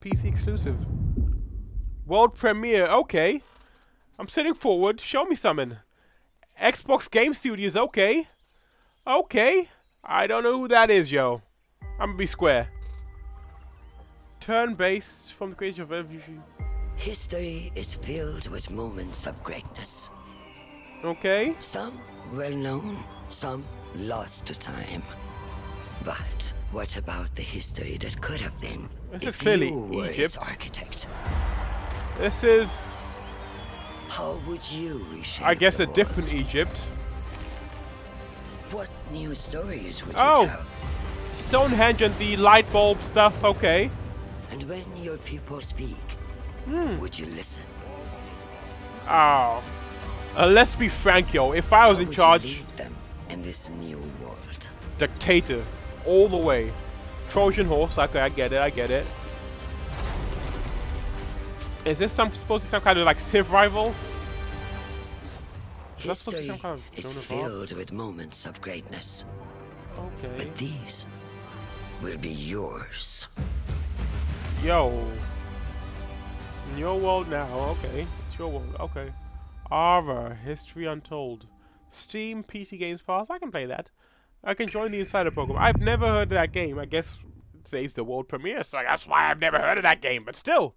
PC exclusive. World premiere. Okay. I'm sitting forward. Show me something. Xbox Game Studios. Okay. Okay. I don't know who that is, yo. I'm gonna be square. Turn-based from the creation of evolution. History is filled with moments of greatness. Okay. Some well known, some lost to time. But what about the history that could have been? This is clearly Egypt. architect. This is, How would you reshape I guess, a different? Egypt. What new stories would Oh. you tell? Stonehenge and the light bulb stuff. Okay. And when your people speak, Hmm. would you listen? Oh. Uh, let's be frank, yo. If I was How in charge, you lead them in this new world? dictator, all the way. Trojan horse. Okay, I get it. I get it. Is this some supposed to be some kind of like Civ rival? That's supposed to be History some kind of is Joan of Arc? filled with moments of greatness, Okay. but these will be yours. Yo. In your world now. Okay. It's your world. Okay. Ara, History Untold. Steam PC Games Pass. I can play that. I can join the Insider program. I've never heard of that game. I guess today's the world premiere, so that's why I've never heard of that game. But still.